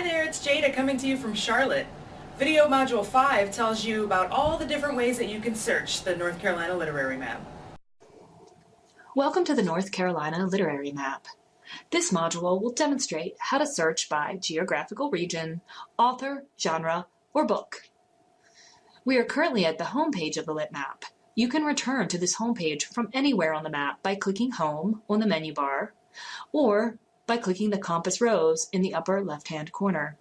Hi there, it's Jada coming to you from Charlotte. Video Module 5 tells you about all the different ways that you can search the North Carolina literary map. Welcome to the North Carolina Literary Map. This module will demonstrate how to search by geographical region, author, genre, or book. We are currently at the home page of the Lit Map. You can return to this home page from anywhere on the map by clicking Home on the menu bar, or by clicking the compass rose in the upper left-hand corner.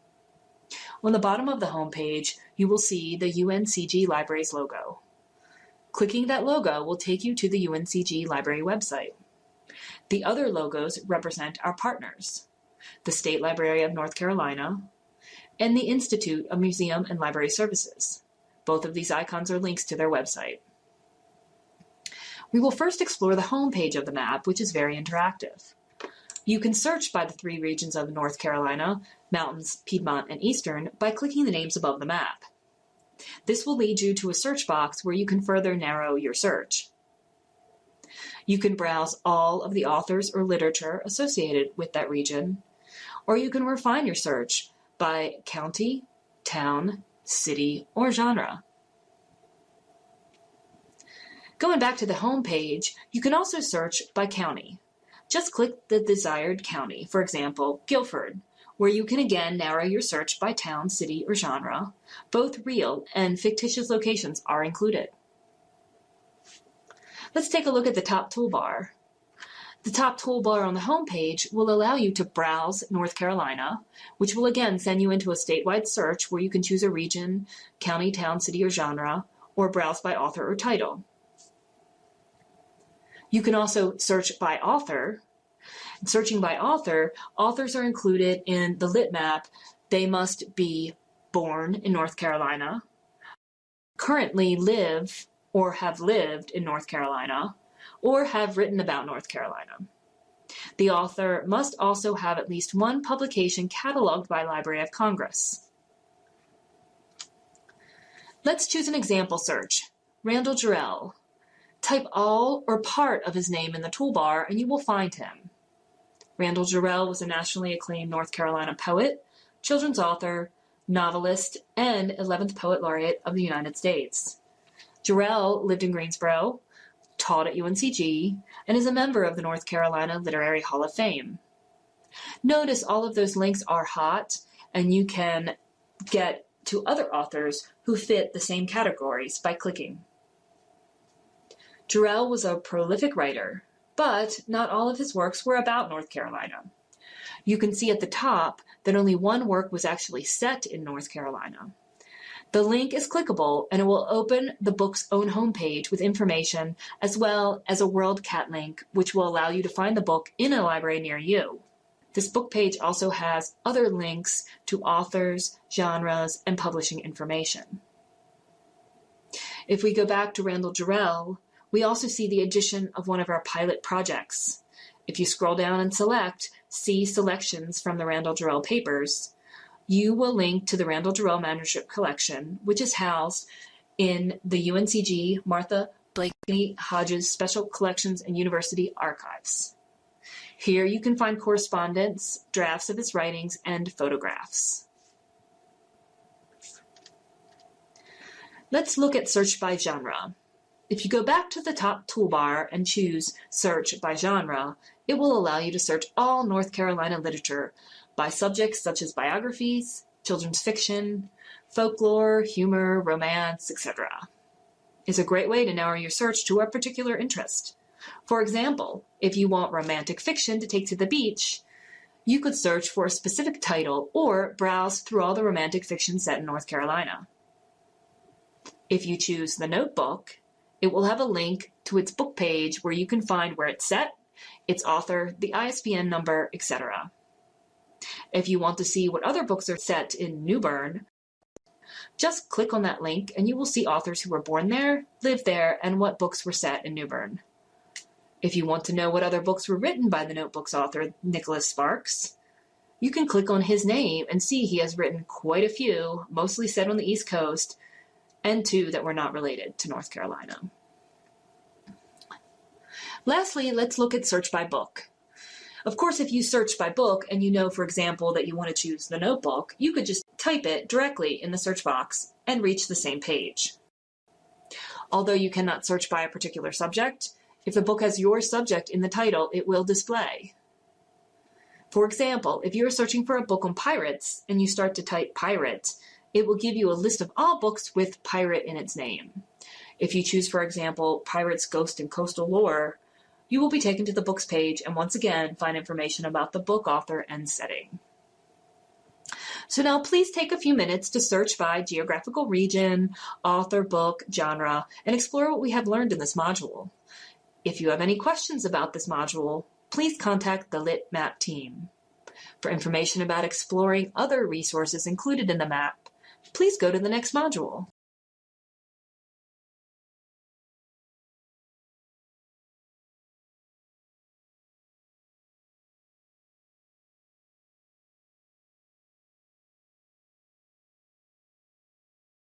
On the bottom of the home page, you will see the UNCG Libraries logo. Clicking that logo will take you to the UNCG Library website. The other logos represent our partners, the State Library of North Carolina and the Institute of Museum and Library Services. Both of these icons are links to their website. We will first explore the home page of the map, which is very interactive. You can search by the three regions of North Carolina, Mountains, Piedmont, and Eastern by clicking the names above the map. This will lead you to a search box where you can further narrow your search. You can browse all of the authors or literature associated with that region, or you can refine your search by county, town, city, or genre. Going back to the home page, you can also search by county. Just click the desired county, for example, Guilford, where you can again narrow your search by town, city, or genre. Both real and fictitious locations are included. Let's take a look at the top toolbar. The top toolbar on the home page will allow you to browse North Carolina, which will again send you into a statewide search where you can choose a region, county, town, city, or genre, or browse by author or title. You can also search by author. Searching by author, authors are included in the lit map. They must be born in North Carolina, currently live or have lived in North Carolina, or have written about North Carolina. The author must also have at least one publication cataloged by Library of Congress. Let's choose an example search. Randall Jarrell, Type all or part of his name in the toolbar and you will find him. Randall Jarrell was a nationally acclaimed North Carolina poet, children's author, novelist, and 11th Poet Laureate of the United States. Jarrell lived in Greensboro, taught at UNCG, and is a member of the North Carolina Literary Hall of Fame. Notice all of those links are hot, and you can get to other authors who fit the same categories by clicking. Jarrell was a prolific writer, but not all of his works were about North Carolina. You can see at the top that only one work was actually set in North Carolina. The link is clickable and it will open the book's own homepage with information as well as a WorldCat link which will allow you to find the book in a library near you. This book page also has other links to authors, genres, and publishing information. If we go back to Randall Jarrell, we also see the addition of one of our pilot projects. If you scroll down and select See Selections from the Randall Jarrell Papers, you will link to the Randall Jarrell Manuscript Collection, which is housed in the UNCG Martha Blakeney Hodges Special Collections and University Archives. Here you can find correspondence, drafts of his writings, and photographs. Let's look at search by genre. If you go back to the top toolbar and choose Search by Genre, it will allow you to search all North Carolina literature by subjects such as biographies, children's fiction, folklore, humor, romance, etc. It's a great way to narrow your search to a particular interest. For example, if you want romantic fiction to take to the beach, you could search for a specific title or browse through all the romantic fiction set in North Carolina. If you choose The Notebook, it will have a link to its book page where you can find where it's set, its author, the ISBN number, etc. If you want to see what other books are set in New Bern, just click on that link and you will see authors who were born there, lived there, and what books were set in New Bern. If you want to know what other books were written by the Notebook's author, Nicholas Sparks, you can click on his name and see he has written quite a few, mostly set on the East Coast, and two that were not related to North Carolina. Lastly, let's look at search by book. Of course, if you search by book and you know, for example, that you want to choose the notebook, you could just type it directly in the search box and reach the same page. Although you cannot search by a particular subject, if the book has your subject in the title, it will display. For example, if you're searching for a book on pirates and you start to type pirate, it will give you a list of all books with pirate in its name. If you choose, for example, Pirates, Ghost, and Coastal Lore, you will be taken to the books page and once again find information about the book author and setting. So now please take a few minutes to search by geographical region, author, book, genre, and explore what we have learned in this module. If you have any questions about this module, please contact the Lit Map team. For information about exploring other resources included in the map, please go to the next module.